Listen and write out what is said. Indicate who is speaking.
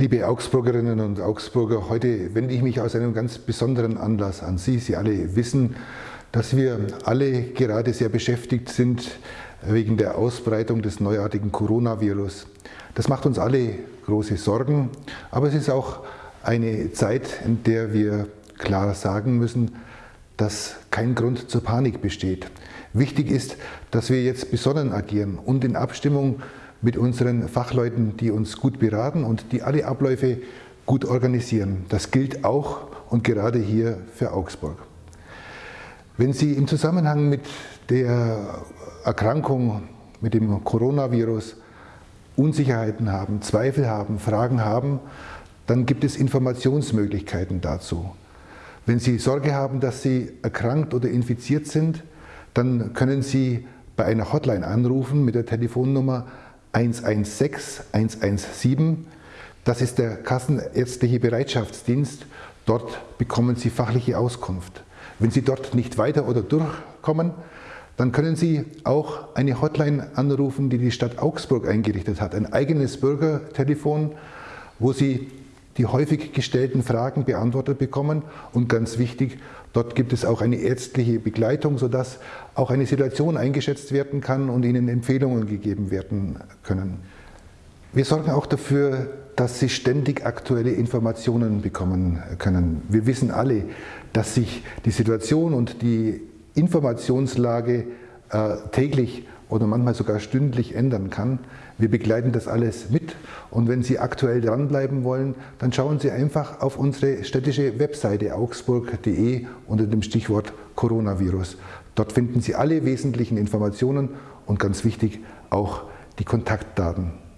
Speaker 1: Liebe Augsburgerinnen und Augsburger, heute wende ich mich aus einem ganz besonderen Anlass an Sie. Sie alle wissen, dass wir alle gerade sehr beschäftigt sind wegen der Ausbreitung des neuartigen Coronavirus. Das macht uns alle große Sorgen, aber es ist auch eine Zeit, in der wir klar sagen müssen, dass kein Grund zur Panik besteht. Wichtig ist, dass wir jetzt besonnen agieren und in Abstimmung mit unseren Fachleuten, die uns gut beraten und die alle Abläufe gut organisieren. Das gilt auch und gerade hier für Augsburg. Wenn Sie im Zusammenhang mit der Erkrankung, mit dem Coronavirus Unsicherheiten haben, Zweifel haben, Fragen haben, dann gibt es Informationsmöglichkeiten dazu. Wenn Sie Sorge haben, dass Sie erkrankt oder infiziert sind, dann können Sie bei einer Hotline anrufen mit der Telefonnummer 116 117. Das ist der Kassenärztliche Bereitschaftsdienst. Dort bekommen Sie fachliche Auskunft. Wenn Sie dort nicht weiter oder durchkommen, dann können Sie auch eine Hotline anrufen, die die Stadt Augsburg eingerichtet hat. Ein eigenes Bürgertelefon, wo Sie die häufig gestellten Fragen beantwortet bekommen und ganz wichtig, dort gibt es auch eine ärztliche Begleitung, sodass auch eine Situation eingeschätzt werden kann und Ihnen Empfehlungen gegeben werden können. Wir sorgen auch dafür, dass Sie ständig aktuelle Informationen bekommen können. Wir wissen alle, dass sich die Situation und die Informationslage äh, täglich oder manchmal sogar stündlich ändern kann. Wir begleiten das alles mit und wenn Sie aktuell dranbleiben wollen, dann schauen Sie einfach auf unsere städtische Webseite augsburg.de unter dem Stichwort Coronavirus. Dort finden Sie alle wesentlichen Informationen und ganz wichtig auch die Kontaktdaten.